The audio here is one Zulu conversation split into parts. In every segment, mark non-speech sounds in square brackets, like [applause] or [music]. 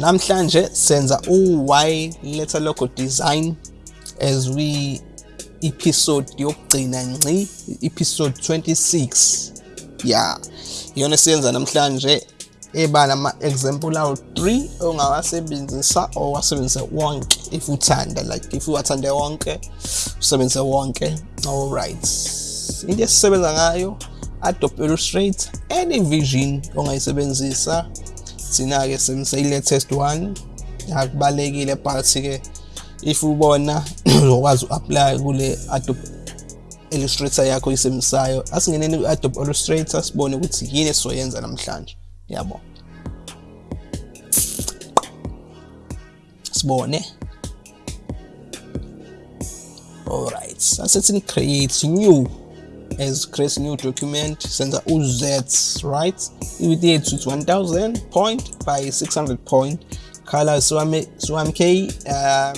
namhlanje senza u-y letter logo design as we episode yokugcina ngci episode 26 ya iyona siyenza namhlanje eba nama-example awu-3 ongawasebenzisa or wasebenzise wonke. If uthanda like if uwathande wonke usebenzise wonke. Alright. Into esisebenza ngayo adobe illustrator any vision ongayisebenzisa thina-ke sebenzisa i-latest one. Akubalekile but-ke if ubona [clears throat] uzokwazi u-apply kule adobe illustrator yakho oyisebenzisayo asingeneni ku-adobe illustrator sibone ukuthi yini esizoyenza namhlanje. Yabo sibone. Alright asethi create new. As create new document senza uz right i-width yethu is 1000 point by 600 point. Color 1k uh,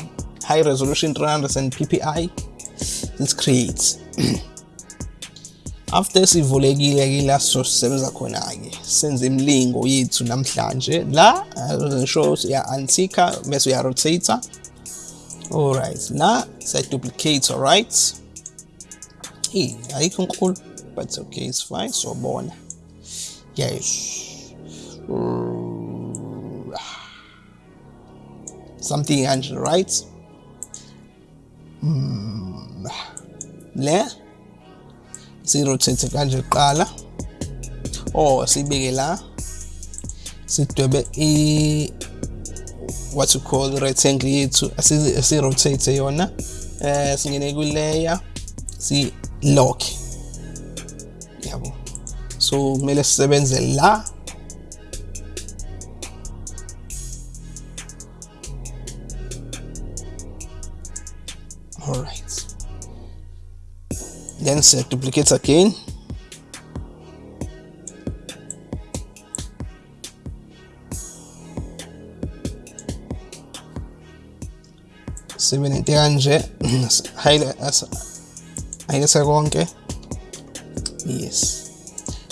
high resolution 300 ppi let's create after sivulekile ke la sizosebenza khona ke senze imlingo yethu namhlanje. La ngisho ya antika bese uya rotator alright la siya duplicate alright hey ayikho nkulu but it's okay it's fine so bona yes. Something kanje right? Mm. le? Sirotate kanje kuqala or sibeke la. Sidwebe i what you call rectangle yethu asirotate yona. Eh singene ku layer si lock. Log Andiamo su 1070 là alright then set duplicate again. Seven and the highlight konke? Yes.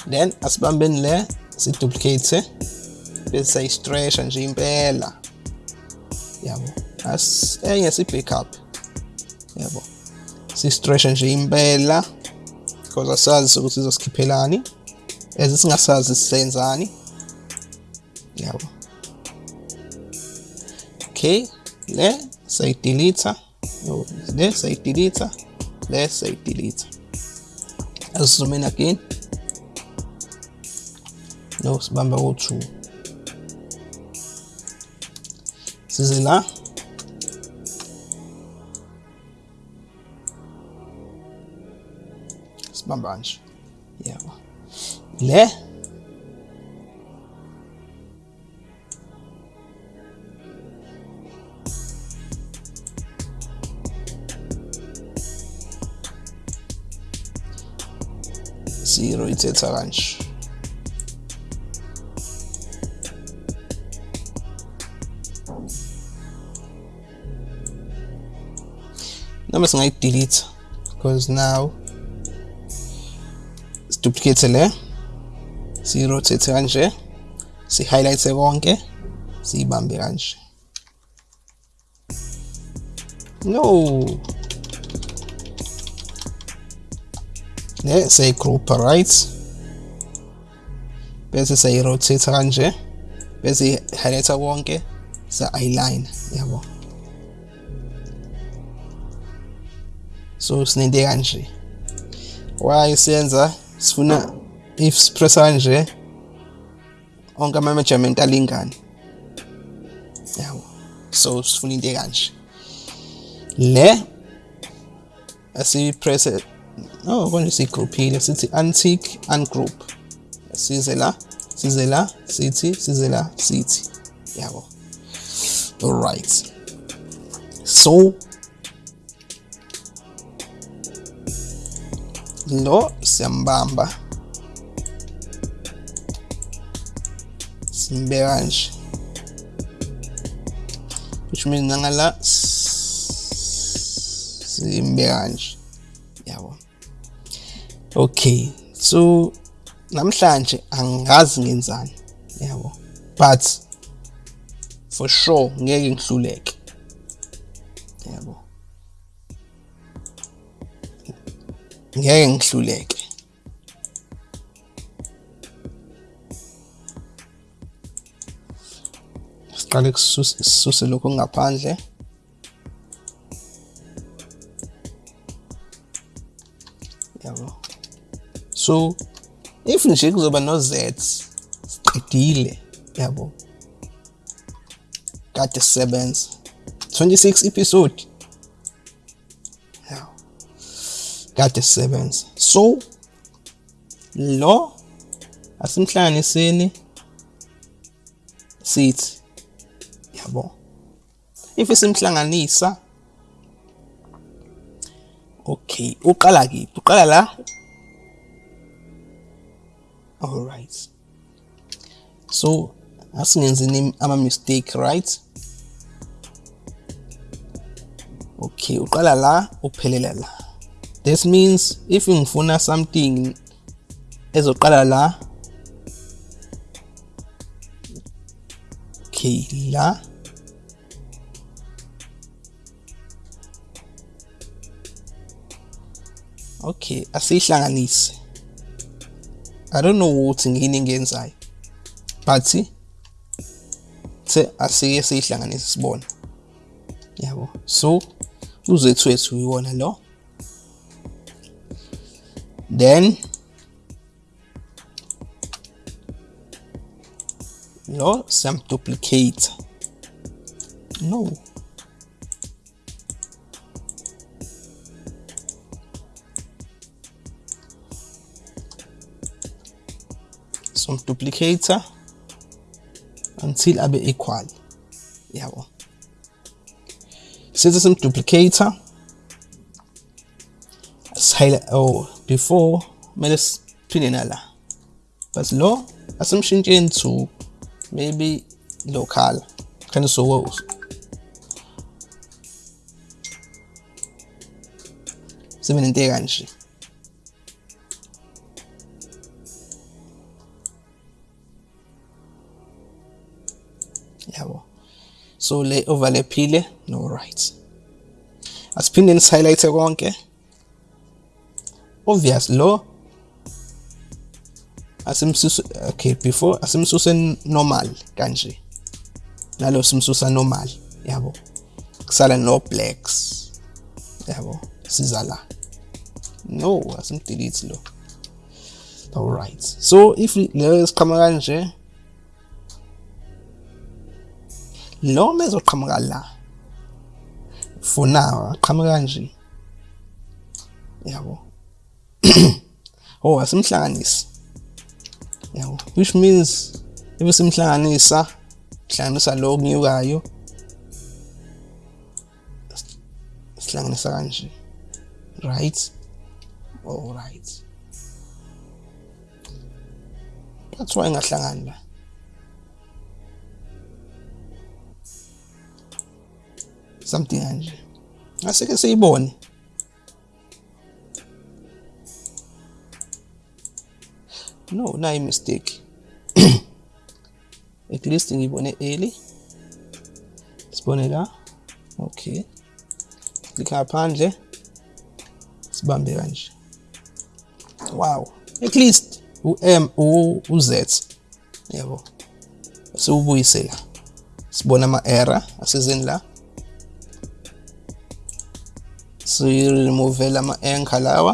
Then asibambeni le siduplicate bese sayistretcha nje impela. Yabo. As enye si backup yabo. Si-stretcha nje impela because asazi ukuthi izosikhipphelani as singasazi sisenzani. Yabo. Okay le sayidelete no le sayidelete le sayidelete asizoom in again no sibamba ko-2 size la sibamba nje yabo le. Prioritätsrang. Now it's like delete. Because now it's duplicate le si rotate sie si die konke sie bambe kanje no! Le sayigroupa right? Bese sayi-rotate kanje bese highlighta konke sa-align yabo. So sinento kanje why siyenza sifuna if sipressa kanje onke ama-measurement alingane. Yabo. So sifuna into kanje le asiyipresse no, we're going to say group here. Let's say antique and group. Sizzela, Sizzela City, Sizzela City. Yeah, well. All right. So, lo Sambamba, simbeka which means nangala simbeka nje okay so namhlanje angazi ngenzani yabo? But for sure ngeke ngihluleke yabo? Ngeke ngihluleke. Siqale kususe lokho ngaphandle. So if nje kuzoba no z siqedile yabo. Kade sebenza 26 episode. Yeah. kade sebenza so lo asimhlanganiseni sithi yabo. If simhlanganisa okay uqala kiphi uqala la? All right. So asingenzi ama mistake right? Okay uqala la uphelela la this means if you ngifuna something ezoqala la okay la. Okay asihlanganise i don't know ukuthi ngini engenzayo but the asike siyihlanganise sibone yabo so uzethu wethu iwona lo. Then lo duplicate. no und Duplicator until I be equal. Jawohl. Citizen Duplicator. Silent oh, before minus Pininella. Was low assumption zu? maybe local kind of so world. Seven and So lay overlay pile, no right. As pin then highlight wrong, eh? Obvious low. As him okay before as im him normal kanji. Nalo sim normal, yabo. Kusala no blacks, yabo. Sizala. No, as im delete low. Alright. So if there's camera kanji. Lo mezoqhamuka la? For now aqhamuka kanje. Yabo. [clears throat] Oh asimhlanganisi. Yabo. Which means if simhlanganisa hlanganisa lo kunyukayo sihlanganisa kanje. Right? All right. That's why ngahlangani la something kanje aseke siyibone no nayi mistake. [clears throat] At least ngibone early sibone la okay. Klikha ngaphandle sibambe kanje wow. At least u-m u-z yabo siwubuyisela sibona ama-error asezeni la. so you remove ama-anchor lawa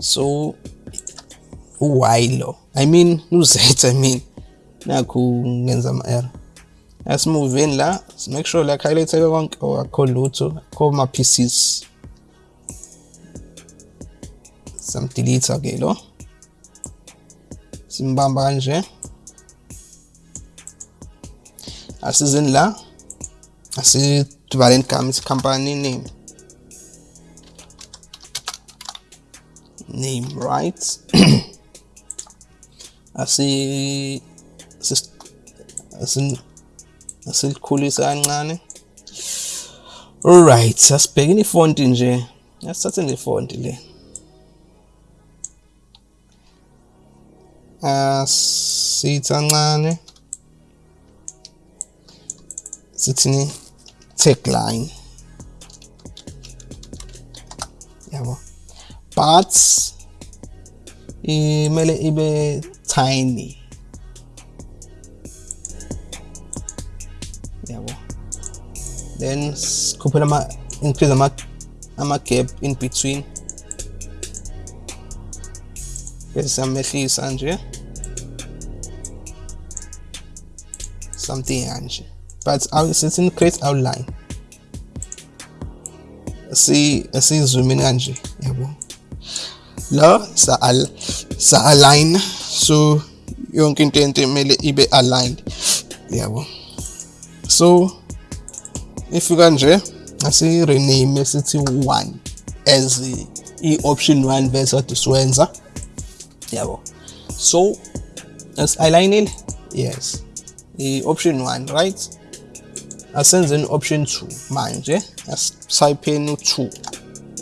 so uwhile i mean uzet i mean. Na kung ama-error Let's move in la. Let's make sure like highlight everyone oh, or call Luto. Call my pieces. Some delete again, anje. As is in la as is Valent asidivaleni company name name right [clears throat] asi asi asilikhulisa kancane. Alright asibhekeni ifonti nje. Asithathe le fonti le. Asithi kancane. Sithini tagline. Yabo. But imele ibe tiny. then scoop it ama increase ama a gap in between. Ngezisamehlisa nje something nje but it's in create outline. See, see zooming esiyizumini kanje yabo la sa-align so yonke into yento kumele ibe aligned. Yabo so if kanje asi rename sithi 1 as i option 1 bese kade siwenza yabo. So as align yes. I option 1 right asenzeni option 2 manje asitype in u2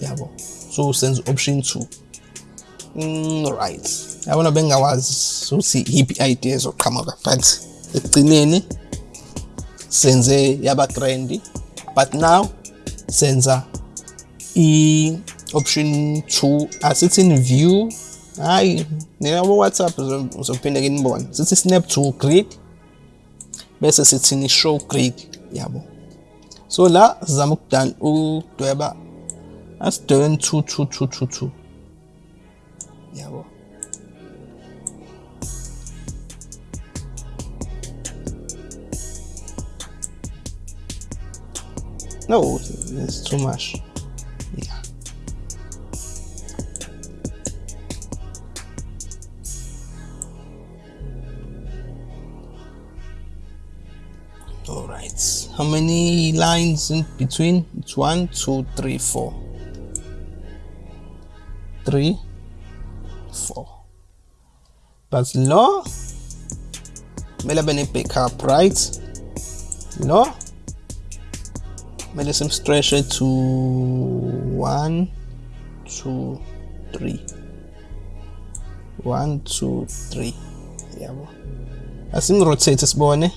yabo. So senze option 2 mm, right. Yabona bengawazi ukuthi yiphi idea zoqhamuka but ekugcineni senze yaba trendy but now senza. I option 2 asithi in view hayi nina WhatsApp uzophinde kinibone sithi snap to grid bese sithi show grid yabo so la sizama ukudala ukudweba asidwebe 2 2 2 2 2 yabo no it's too much. Yeah. All right. How many lines in between? It's one two three four. Three four. But lo kumele abe ne-backup right lo kumele simstretche to one two three. One two three. Yabo asimrotate sibone eh?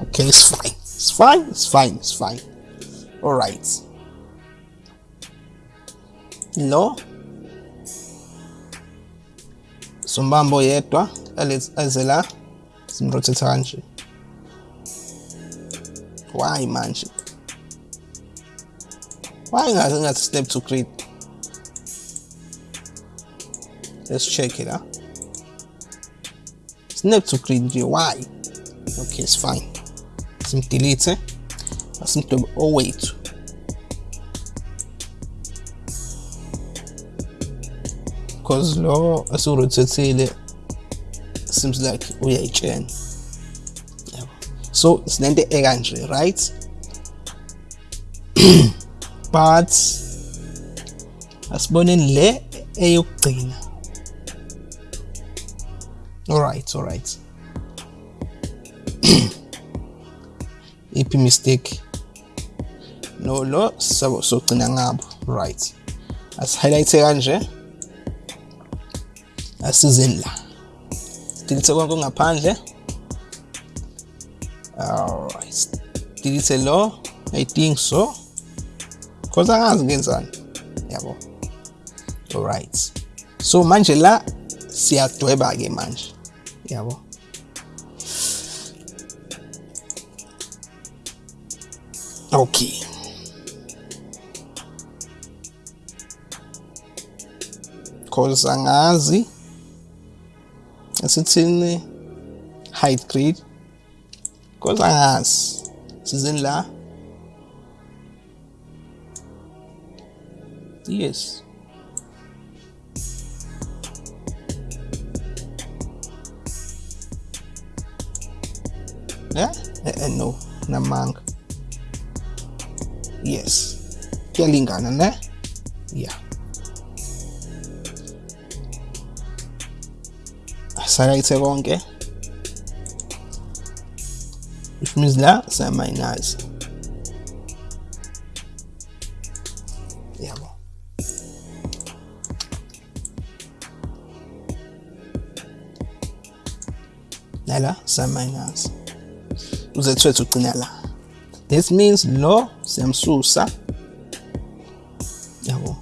okay it's fine. It's fine it's fine it's fine. All right. Lo sombambo yedwa eze la simrotate kanje why manship? Why not another step to create? Let's check it out. Snap to create why? Okay, it's fine. Sim delete. Eh? Sim to oh wait. Cause law as rotate seems like we are chain so sinento ekanje right? [clears throat] But asiboneni le eyokugcina alright alright [clears throat] iphi mistake. No lo sabo sogcina ngabo right. As highlight kanje asizeni la. Delete konke ngaphandle eh? die diese Law, I think so. Cosa has gains on. Jawohl. Alright. So manche la si actueba ge manche. Jawohl. Okay. Cosa ngazi. Es ist in High Creed. Cosa ngazi. Sizeni la yes yeah eh, eh, no namanga yes kuyalingana ne yeah sayayithe konke which means la siyamayinaza yabo nala siyamayinaza uzethu wethu ugcina la this means lo siyamsusa yabo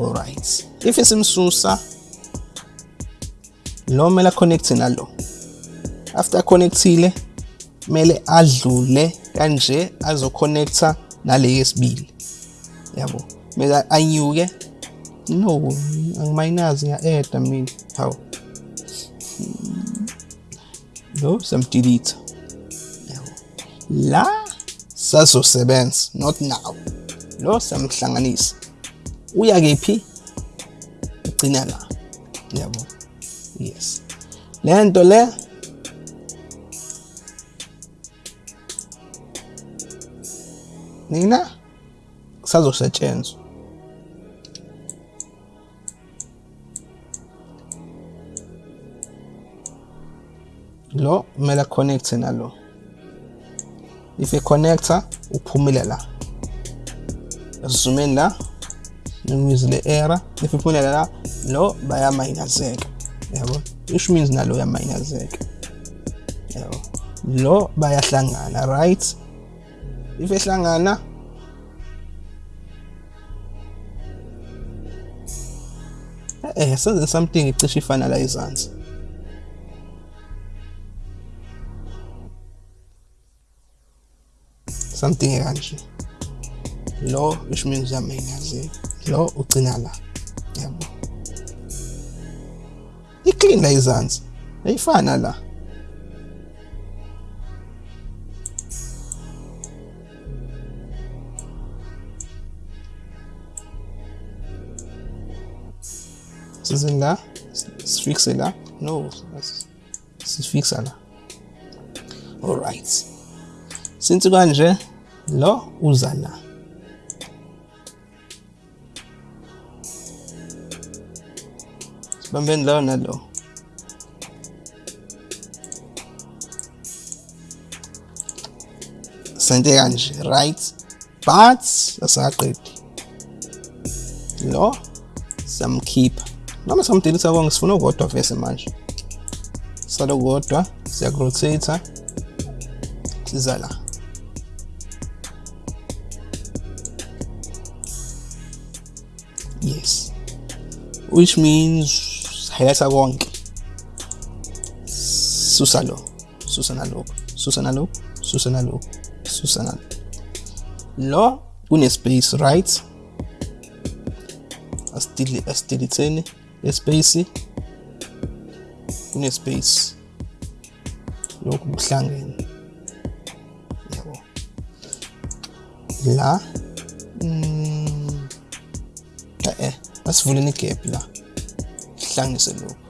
alright if isimsusa lo mele connect nalo. After connectile mele adlule kanje azoconnecta nale yesibili yabo? Mele anyuke? No angimayinazi ngiya-eda mina. Hawu. Lo samdelete yabo? La sazosebenza not now. Lo samhlanganisa uya kephi? Ugcina la. Yabo? Yes. Le nto le nina kusazosetshenzwa lo kumele connect nalo. If iconnector uphumile la. Zoomeni la ngizile error if iphumile la lo bayamayinazeka. Yabo? Which means nalo uyamayinazeka. Yabo? Lo bayahlangana right? If ehlangana eh senze something icishe ifana la izansi something kanje lo which means uyamainazeka lo ugcina la. Yabo iclean la izansi ayifana la sizin la sifixe la no sifixa la alright since kanje lo uza la. Sibambeni lo nalo. Sente kanje right? But asaqedi. Lo samkhipha Vamos a utilizar com se for não gosto a ver mais. Só não gosto, se a grosseita, se lá. Yes. Which means Hayasa Wong. Susalo. Susana Lo. Susana Lo. Susana Lo. Susana Lo. Un space right. Astilitzene lespace kune space lokhu kuhlangene yabo la. Mm, eh. Asivuleni igap la? Hlanganise lokhu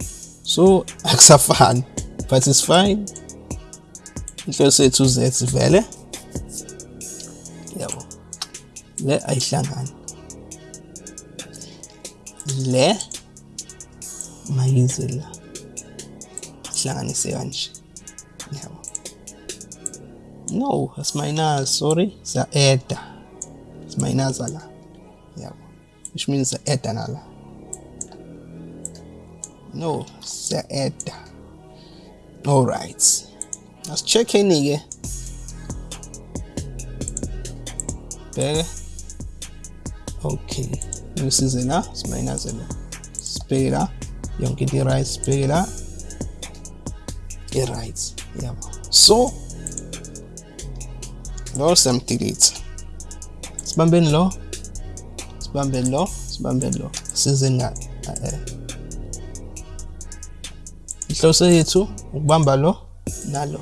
so akusafani but it's fine inhloso yethu z sivele yabo le ayihlangani le mayize la hlanganise kanje. Yabo. No asimayinazi sorry siya-eda simayinaza la. Yabo. Which means siya-eda no siya-eda alright asicheckeni-ke bheke. Okay. Ngisize la simayinaze la. Sibheke la yonke into i-right sibheke la i-right yabo so lo siyamdelete sibambeni lo sibambeni lo sibambeni lo sizeni la eh. Inhloso yethu ukubamba lo nalo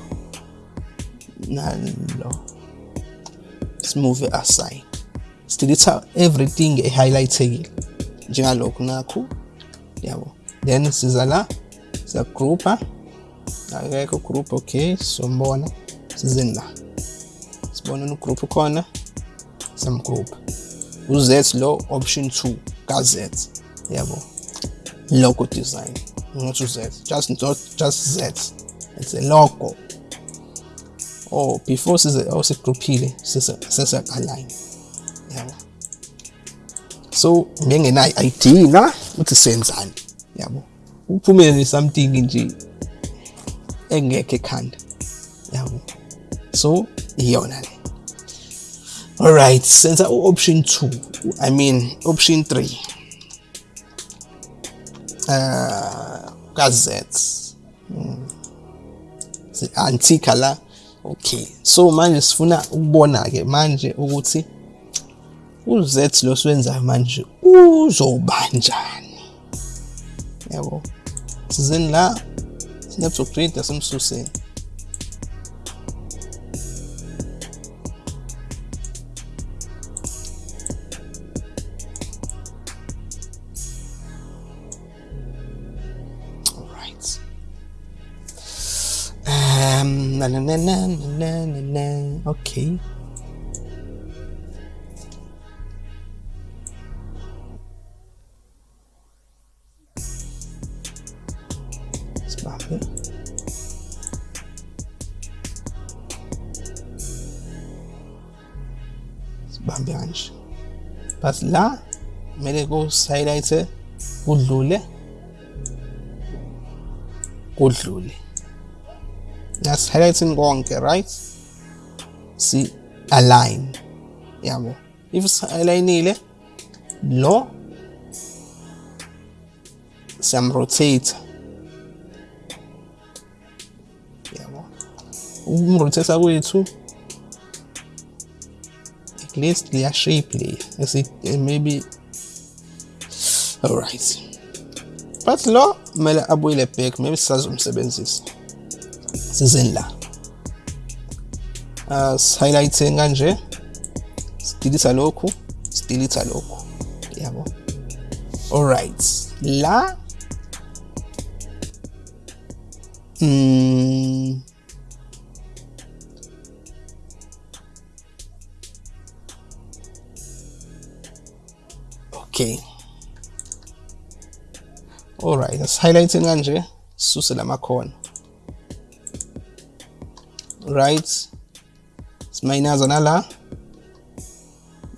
nalo simove aside. Sidelete everything ehighlightekile njengalokhu nakho yabo then siza la siyagroupa akekho group okay sombona sizeni la sibona ugroup khona samgroup uz lo option 2 ka z. Yabo. Logo design not z. Just not just z. It's a logo. Oh before size oh sigrouphile sese align yabo. So bengenayo idea ukuthi senzani. Yabo. Uphumele something nje engekho ekhanda. Yabo. So iyona le. Alright senza u-option 2 i mean option 3 uh ka-z hmm. antika la. Okay. So manje sifuna ukubona-ke manje ukuthi uz lo siwenzayo manje uzobanjani yabo sizeni la sinebuzokudida simsuseni Um, na na na na na na na. Okay. Sibambe kanje. But la kumele ku-highlight kudlule kudlule. Nasi-highlighting konke right? Si align. Yabo if si-align-ile lo siyamrotate. Yabo ukumrotate kwethu least their shape le maybe alright. But lo kumele abuyele back maybe sisazomsebenzisa sizeni la. Uh, highlighting kanje sidelita lokhu sidelita lokhu yabo alright. La mm, okay. Alright as-highlighting kanje sisuse lamakhona right. Simayinaza nala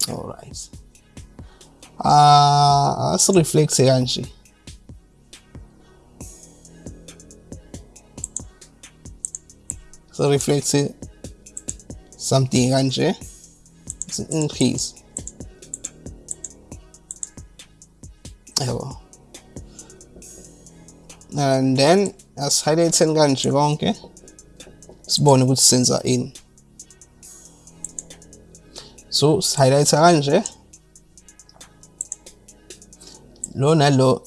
alright ah asireflecte kanje reflecte something kanje increase and then as highlights and country okay. It's born with sensor in. So highlights are eh. kanje lo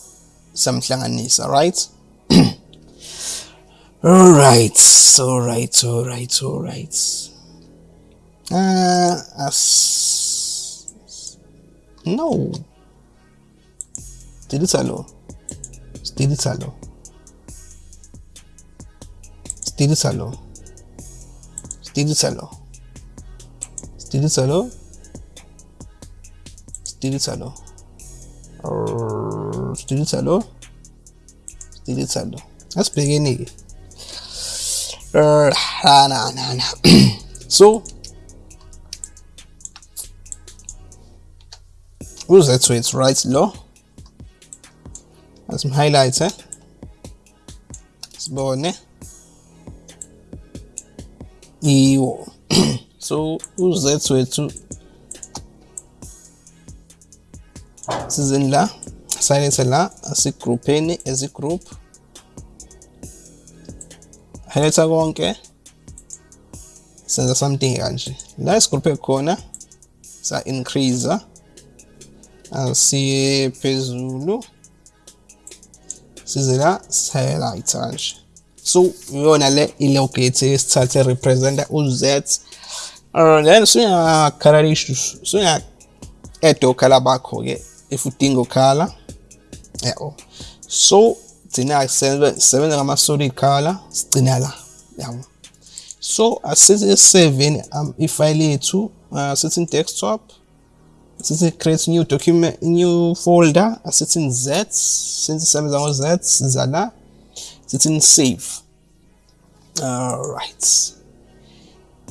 something samhlanganisa right [clears throat] all right? All right all right all right. Uh as no. Delete alone delete alone still solo still solo still solo still solo still solo still solo let's begin again [clears throat] so who's that so it's right low some highlighter. Eh? it's born eh? Iwo. [clears throat] So uz wethu sizeni la silethe la asigroupheni as igroup highlighta konke senza something kanje. La isigroupe khona sa increase asiye phezulu size la highlight kanje. So iyona le ilogate esithathe representa uz uh, then suya add okhala bakho ke if udinga ukhala yabo so gcina sisebenza ngama solid color sigcina la yabo so asithi save um, ifile yethu uh, sithi desktop sithi create new document new folder asithi z since isebenza ngo z siza la sithi save alright.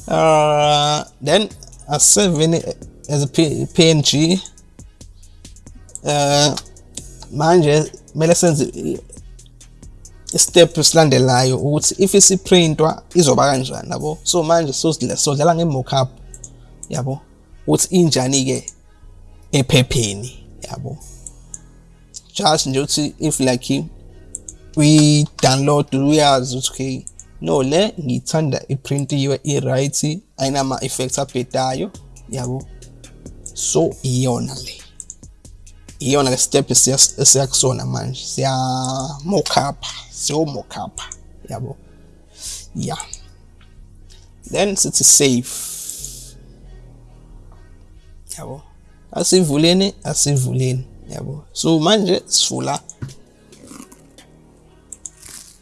Uh then asave in as a png uh manje kumele senze step esilandelayo ukuthi if isiprintwa izoba kanjani yabo? So manje sodlala nge-mockup yabo? Ukuthi injani ke ephepheni yabo? Just nje if like we download uyazi ukuthi okay? No le ngithanda iprintiwe i-right ayinama effects abhedayo yabo? So iyona le. Iyona le step esiyakusona manje siya mock up siyo mock up yabo? Yeah then sithi save. Yabo? Asivuleni asivuleni yabo? So manje sivula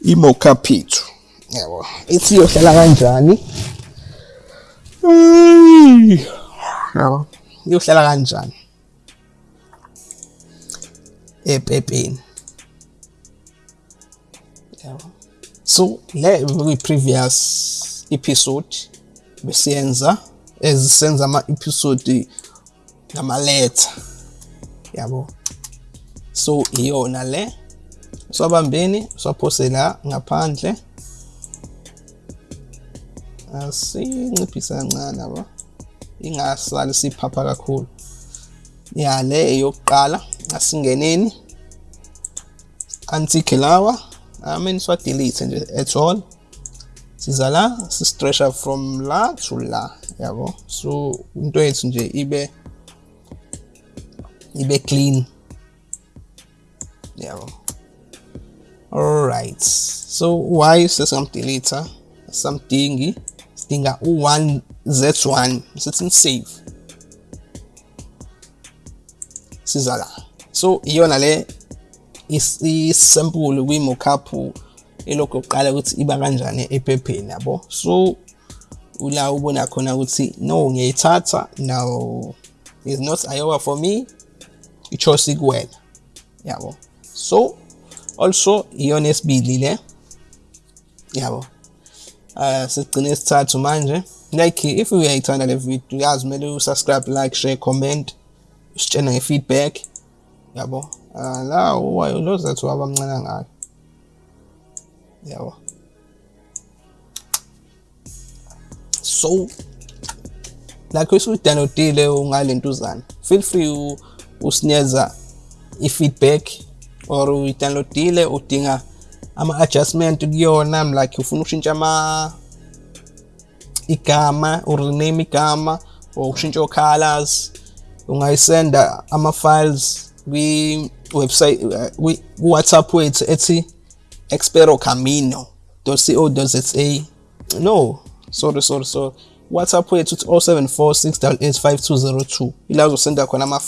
i-mockup yethu yabo ithi iyohlala kanjani? Yabo iyohlala kanjani? Epepeni yabo. So le kwi-previous episode besiyenza ezisenza ama-episode ngamaletha yabo. So iyona le swabambeni swaphose la ngaphandle. Asinciphisa kancane yabo. Ingasali siphapha kakhulu. Ya le eyokuqala asingeneni. Antique lawa amen swa delete nje at all. Siza la si stretcha from la to la yabo. So into yethu nje ibe ibe clean yabo. Alright. So why sesingamdelete samdingi sidinga u1 z1 sithi save siza la so iyona le isample kwi-mockup elokhu uqala ukuthi iba kanjani ephepheni yabo? So ula ubona khona ukuthi no ngiyayithatha. Now is not iowa for me. I-choice kuwena yabo? So also iyona esibili le yabo. Uh sigcine isithathu manje. Like if uyayithanda le video yazi kumele usubscribe like share comment usitshena nge-feedback. Yabo. Uh, la uwayo lo zethu wabamncane ngayo. Yabo. So like usudownloadile ungalentuzana feel free usinikeza i-feedback. Or uyidownloadile udinga ama-adjustment kuyona like ufuna ukushintsha ama igama urename igama or ukushintsha o-colors ungayisenda ama-files kwi-website ku-whatsapp wethu ethi experocamino.co.za no sorry sorry sorry. Whatsapp wethu uthi 0746885202 ila uzosenda khona ama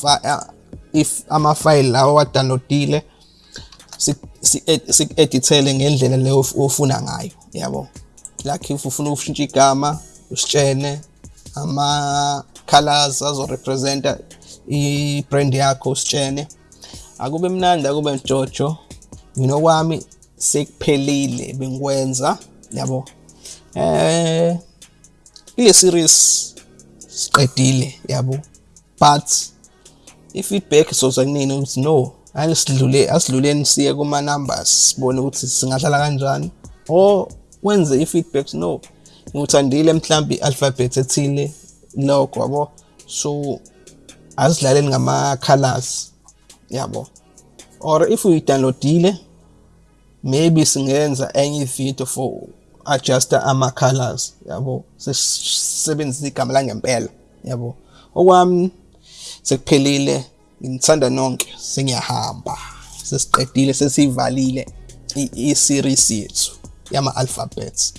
if ama-file lawa wadownloadile si-edithele ngendlela leyo ofuna ngayo yabo? Like if ufuna ukushintsha igama usitshene ama-colors azorepresenta i-brand yakho usitshene. Akube mnandi akube mjojo. Mina kwami sekuphelile bengikwenza yabo? Eh ile series siqedile yabo? But i-feedback soza kunini ukuthi no asidlule asidluleni siye kuma numbers sibone ukuthi singadlala kanjani or wenze i-feedback no. Nguthandile mhlambi alphabet ethile logo yabo. So asidlaleni ngama colors yabo. Or if uyidownloadile maybe singenza enye video for adjuster ama colors yabo. Sisebenzisa igama langempela yabo. Okwami sekuphelile. Ngithanda nonke sengiyahamba sesiqedile sesivalile i-series yethu yama alphabets